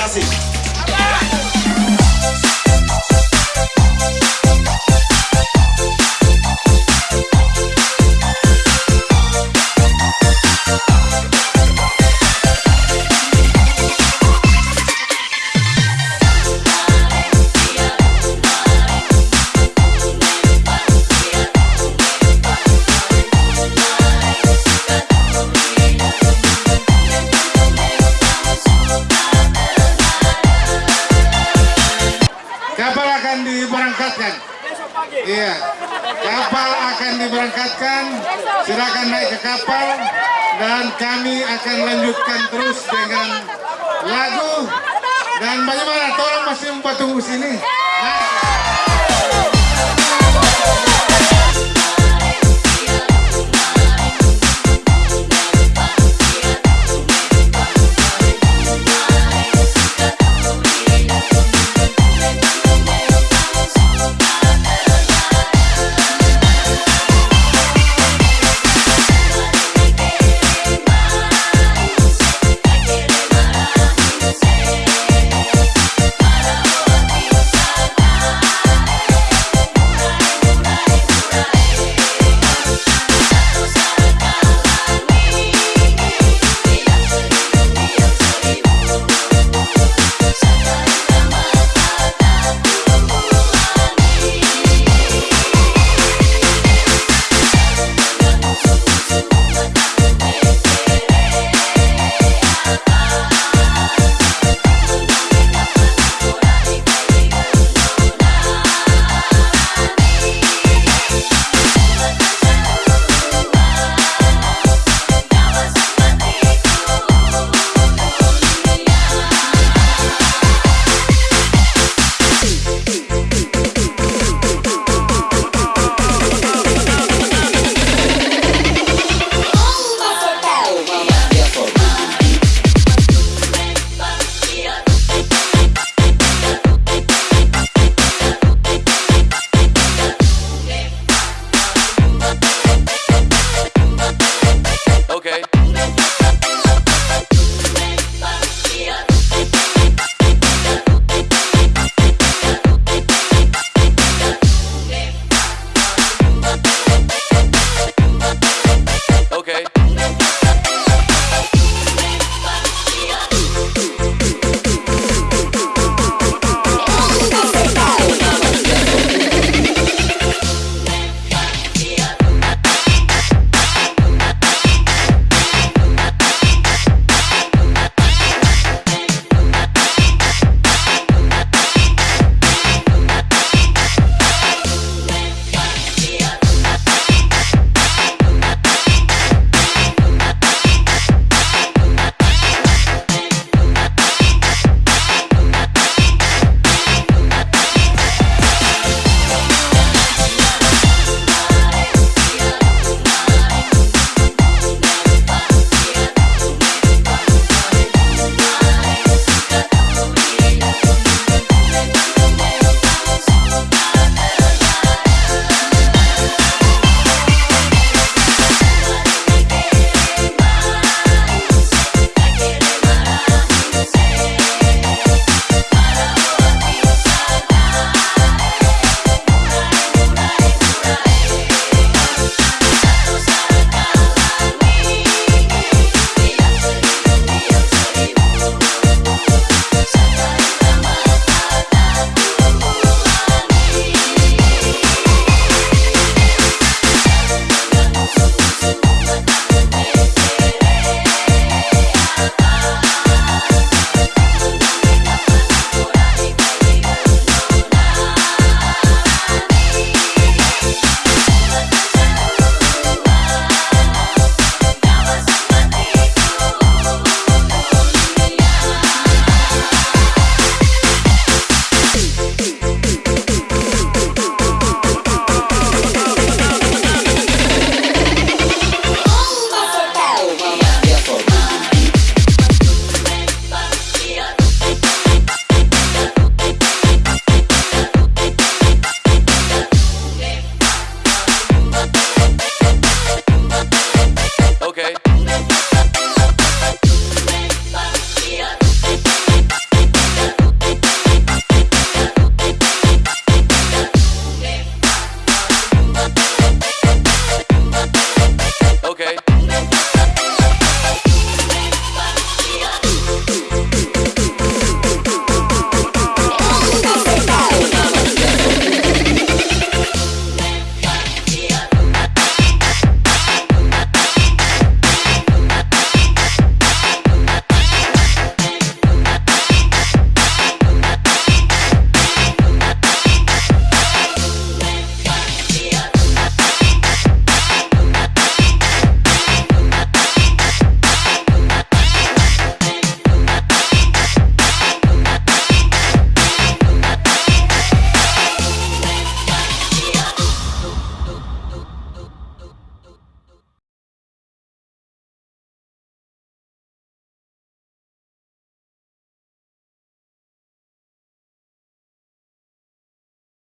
Makasih. Kapal Iya. Kapal akan diberangkatkan. Silakan naik ke kapal dan kami akan lanjutkan terus dengan lagu dan bagaimana tolong masih membuat tunggu sini.